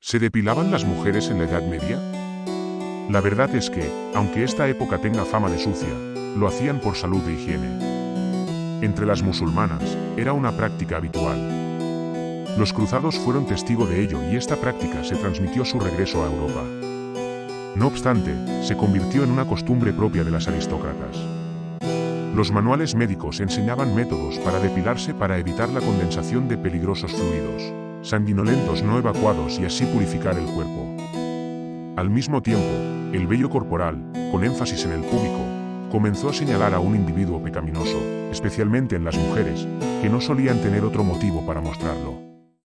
¿Se depilaban las mujeres en la Edad Media? La verdad es que, aunque esta época tenga fama de sucia, lo hacían por salud e higiene. Entre las musulmanas, era una práctica habitual. Los cruzados fueron testigo de ello y esta práctica se transmitió su regreso a Europa. No obstante, se convirtió en una costumbre propia de las aristócratas. Los manuales médicos enseñaban métodos para depilarse para evitar la condensación de peligrosos fluidos sanguinolentos no evacuados y así purificar el cuerpo. Al mismo tiempo, el vello corporal, con énfasis en el púbico, comenzó a señalar a un individuo pecaminoso, especialmente en las mujeres, que no solían tener otro motivo para mostrarlo.